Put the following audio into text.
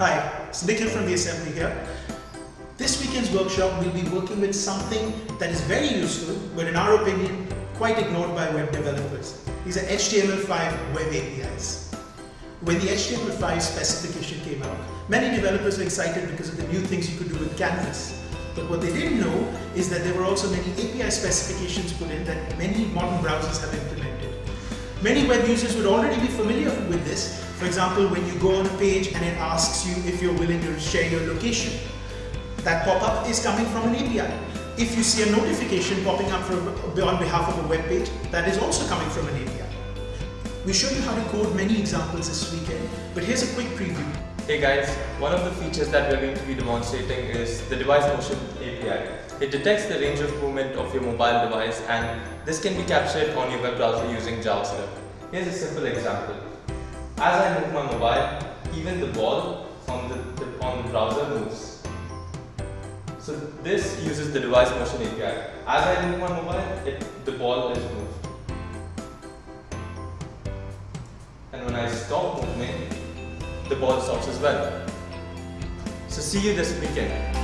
Hi, it's Nikhil from the Assembly here. This weekend's workshop we'll be working with something that is very useful but in our opinion quite ignored by web developers. These are HTML5 web APIs. When the HTML5 specification came out, many developers were excited because of the new things you could do with Canvas. But what they didn't know is that there were also many API specifications put in that many modern browsers have implemented. Many web users would already be familiar with this. For example, when you go on a page and it asks you if you're willing to share your location. That pop-up is coming from an API. If you see a notification popping up from, on behalf of a web page, that is also coming from an API. We show you how to code many examples this weekend, but here's a quick preview. Hey guys, one of the features that we're going to be demonstrating is the device motion API. It detects the range of movement of your mobile device and this can be captured on your web browser using JavaScript. Here's a simple example. As I move my mobile, even the ball on the, the on the browser moves. So this uses the device motion API. As I move my mobile, it, the ball is moved. And when I stop moving, the ball stops as well. So see you this weekend.